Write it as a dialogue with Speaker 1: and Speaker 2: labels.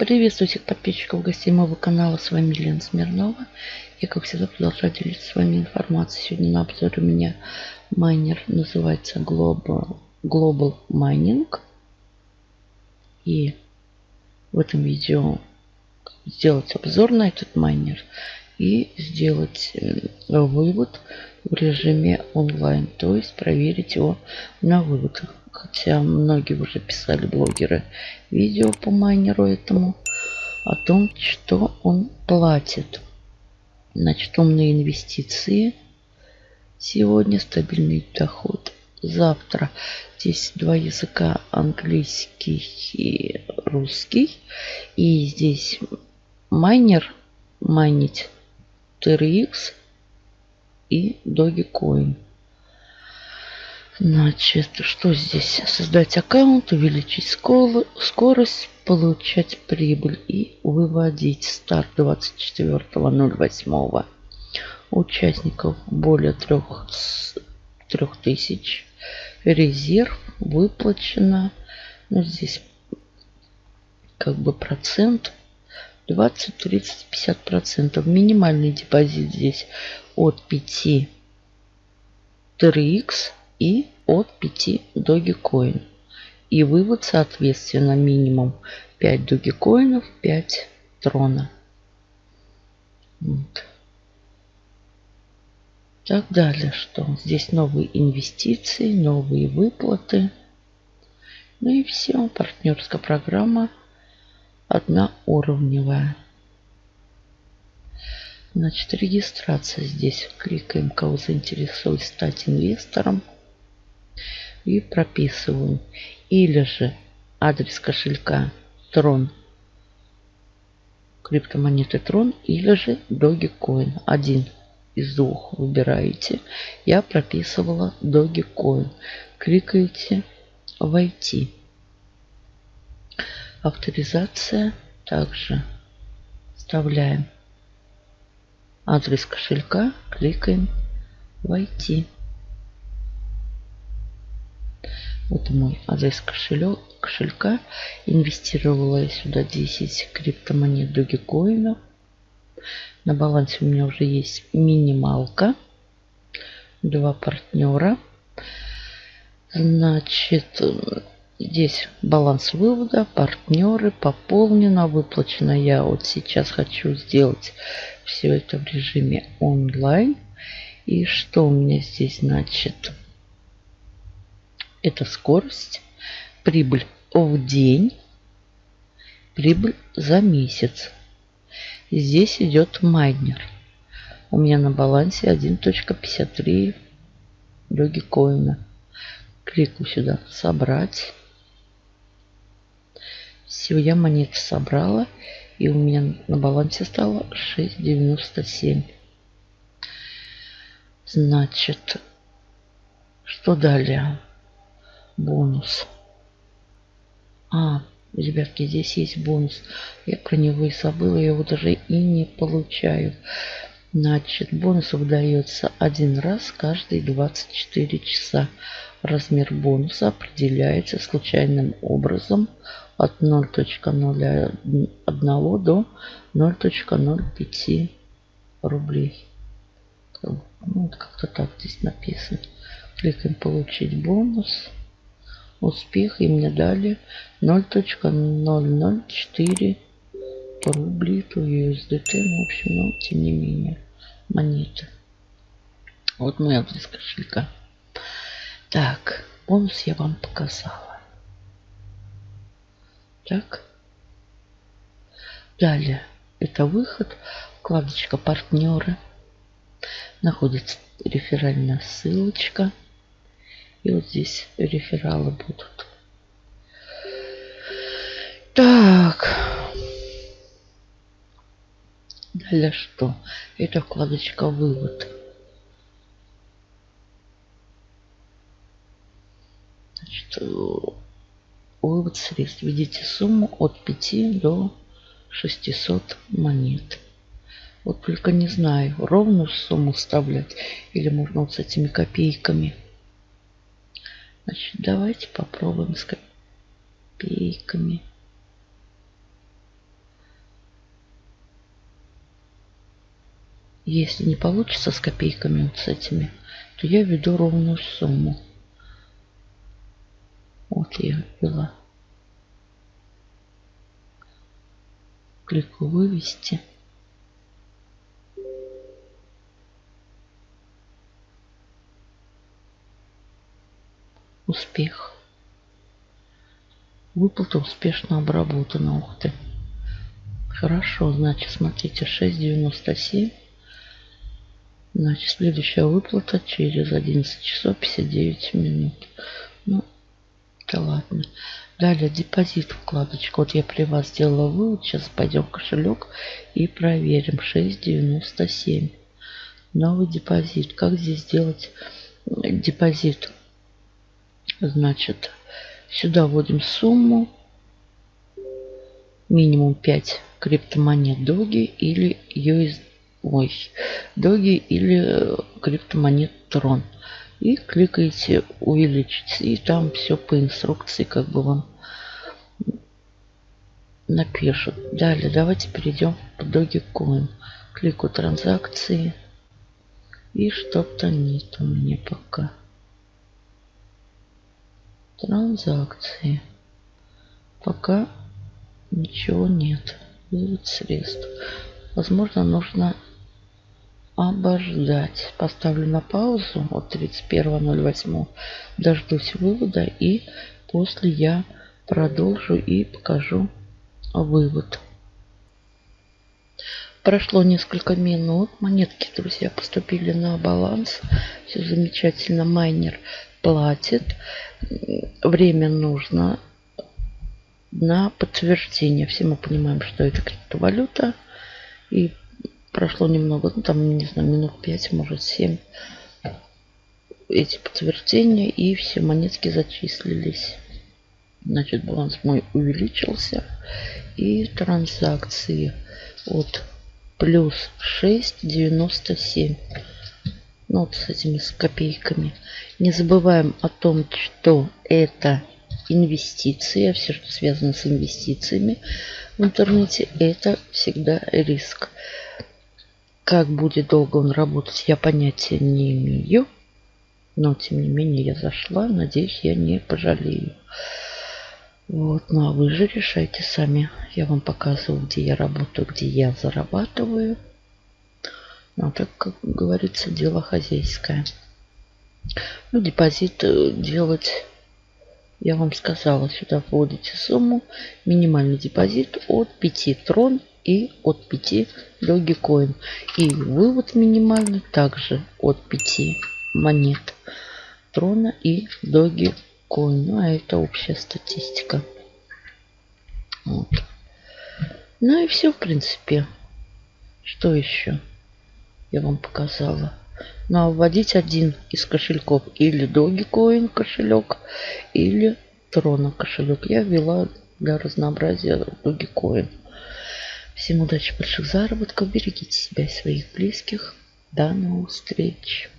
Speaker 1: Приветствую всех подписчиков, гостей моего канала. С вами Лена Смирнова. Я, как всегда, продолжаю делиться с вами информацией. Сегодня на обзоре у меня майнер называется Global, Global Mining. И в этом видео сделать обзор на этот майнер и сделать э, вывод в режиме онлайн, то есть проверить его на выводах. Хотя многие уже писали блогеры видео по майнеру этому о том, что он платит. Значит, умные инвестиции. Сегодня стабильный доход. Завтра здесь два языка, английский и русский. И здесь майнер, майнить TRX и Dogecoin. Значит, что здесь? Создать аккаунт, увеличить скорость, получать прибыль и выводить. Старт 24.08. Участников более 3, 3000. Резерв выплачено. Ну, здесь как бы процент 20, 30, 50 процентов. Минимальный депозит здесь от 5 TRX и от 5 Dogecoin. И вывод, соответственно, минимум 5 Dogecoinов, 5 Трона. Вот. Так далее, что здесь новые инвестиции, новые выплаты. Ну и все, партнерская программа одноуровневая. Значит, регистрация здесь. Кликаем, кого заинтересует стать инвестором и прописываю. Или же адрес кошелька Трон, криптомонеты Трон, или же Dogecoin. Один из двух выбираете. Я прописывала Dogecoin. Кликаете «Войти». Авторизация также вставляем адрес кошелька, кликаем «Войти». Вот мой адрес кошелек, кошелька. Инвестировала я сюда 10 криптомонет Dogecoin. На балансе у меня уже есть минималка. Два партнера. Значит, здесь баланс вывода, партнеры, пополнено, выплачено. Я вот сейчас хочу сделать все это в режиме онлайн. И что у меня здесь значит? Это скорость, прибыль в день, прибыль за месяц. Здесь идет майнер. У меня на балансе 1.53 коина. Кликаю сюда «Собрать». Все, я монеты собрала. И у меня на балансе стало 6.97. Значит, что далее? Бонус. А, ребятки, здесь есть бонус. Я про него и забыла, я его даже и не получаю. Значит, бонус выдается один раз каждые 24 часа. Размер бонуса определяется случайным образом от 0.01 до 0.05 рублей. Ну, как-то так здесь написано. Кликаем «Получить бонус» успех и мне дали 0.004 рубли то USDT. Ну, в общем, но тем не менее монеты. Вот мой адрес кошелька. Так, бонус я вам показала. Так. Далее. Это выход. Вкладочка партнеры. Находится реферальная ссылочка. И вот здесь рефералы будут. Так. Далее что? Это вкладочка «Вывод». Значит, вывод средств. Введите сумму от 5 до 600 монет. Вот только не знаю, ровную сумму вставлять или можно вот с этими копейками. Значит, давайте попробуем с копейками. Если не получится с копейками вот с этими, то я введу ровную сумму. Вот я ввела. Клику «Вывести». Успех. Выплата успешно обработана. Ух ты. Хорошо, значит, смотрите, 6.97. Значит, следующая выплата через 11 часов 59 минут. Ну, да ладно. Далее депозит вкладочка. Вот я при вас сделала вывод. Сейчас пойдем в кошелек и проверим. 6.97. Новый депозит. Как здесь сделать депозит? Значит, сюда вводим сумму. Минимум 5 криптомонет Доги или US, ой, Доги или э, криптомонет Трон. И кликаете увеличить. И там все по инструкции как бы вам напишут. Далее давайте перейдем в Dogecoin. Кликаю транзакции. И что-то нет у меня пока. Транзакции. Пока ничего нет. Вывод средств. Возможно, нужно обождать. Поставлю на паузу от 31.08. Дождусь вывода и после я продолжу и покажу вывод. Прошло несколько минут. Монетки, друзья, поступили на баланс. Все замечательно. Майнер платит. Время нужно на подтверждение. Все мы понимаем, что это криптовалюта. И прошло немного, ну там, не знаю, минут 5, может 7 эти подтверждения. И все монетки зачислились. Значит, баланс мой увеличился. И транзакции от плюс 6,97 ну, вот с этими с копейками. Не забываем о том, что это инвестиции, а все, что связано с инвестициями в интернете, это всегда риск. Как будет долго он работать, я понятия не имею. Но, тем не менее, я зашла. Надеюсь, я не пожалею. Вот, ну а вы же решайте сами. Я вам показываю, где я работаю, где я зарабатываю. Ну, а так, как говорится, дело хозяйское. Ну, депозит э, делать, я вам сказала, сюда вводите сумму, минимальный депозит от 5 трон и от 5 Dogecoin. И вывод минимальный также от 5 монет трона и Dogecoin. Ну, а это общая статистика. Вот. Ну и все, в принципе. Что еще? Я вам показала. Ну, вводить один из кошельков или Dogecoin кошелек, или Трона кошелек. Я ввела для разнообразия Dogecoin. Всем удачи, больших заработков. Берегите себя и своих близких. До новых встреч.